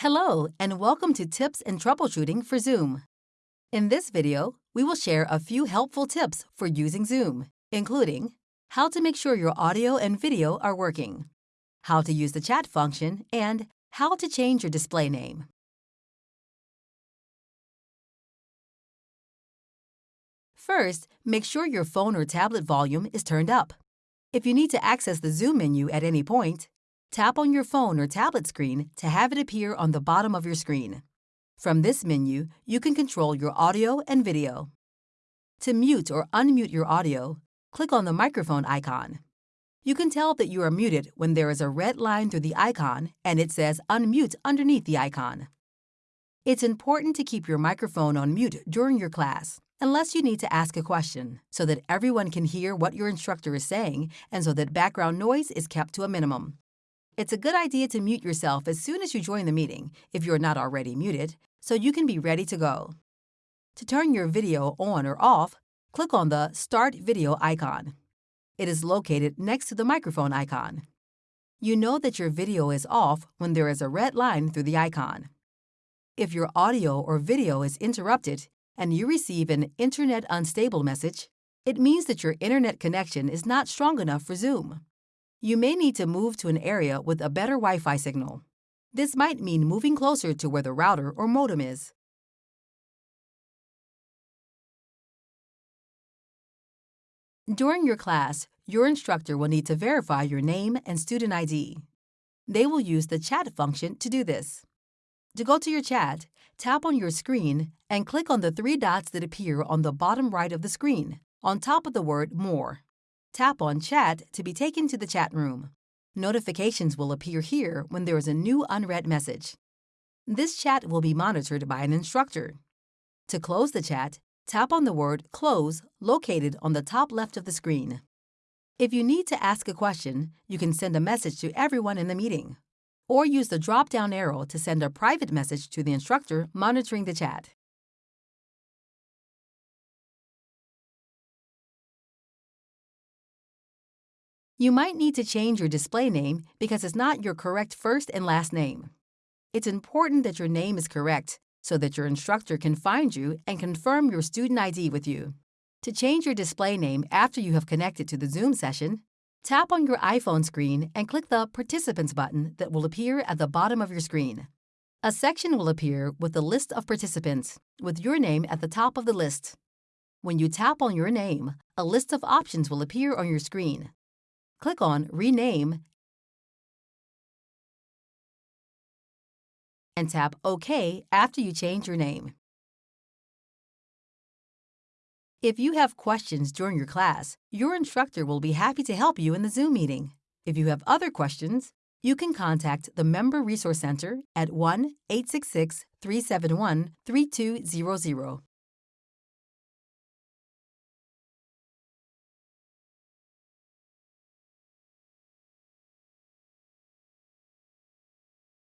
Hello, and welcome to Tips and Troubleshooting for Zoom. In this video, we will share a few helpful tips for using Zoom, including how to make sure your audio and video are working, how to use the chat function, and how to change your display name. First, make sure your phone or tablet volume is turned up. If you need to access the Zoom menu at any point, tap on your phone or tablet screen to have it appear on the bottom of your screen. From this menu, you can control your audio and video. To mute or unmute your audio, click on the microphone icon. You can tell that you are muted when there is a red line through the icon and it says unmute underneath the icon. It's important to keep your microphone on mute during your class unless you need to ask a question, so that everyone can hear what your instructor is saying and so that background noise is kept to a minimum. It's a good idea to mute yourself as soon as you join the meeting, if you're not already muted, so you can be ready to go. To turn your video on or off, click on the Start Video icon. It is located next to the microphone icon. You know that your video is off when there is a red line through the icon. If your audio or video is interrupted, and you receive an Internet Unstable message, it means that your internet connection is not strong enough for Zoom. You may need to move to an area with a better Wi Fi signal. This might mean moving closer to where the router or modem is. During your class, your instructor will need to verify your name and student ID. They will use the chat function to do this. To go to your chat, tap on your screen and click on the three dots that appear on the bottom right of the screen, on top of the word More. Tap on Chat to be taken to the chat room. Notifications will appear here when there is a new unread message. This chat will be monitored by an instructor. To close the chat, tap on the word Close located on the top left of the screen. If you need to ask a question, you can send a message to everyone in the meeting or use the drop-down arrow to send a private message to the instructor monitoring the chat. You might need to change your display name because it's not your correct first and last name. It's important that your name is correct so that your instructor can find you and confirm your student ID with you. To change your display name after you have connected to the Zoom session, Tap on your iPhone screen and click the Participants button that will appear at the bottom of your screen. A section will appear with the list of participants, with your name at the top of the list. When you tap on your name, a list of options will appear on your screen. Click on Rename and tap OK after you change your name. If you have questions during your class, your instructor will be happy to help you in the Zoom meeting. If you have other questions, you can contact the Member Resource Center at 1 866 371 3200.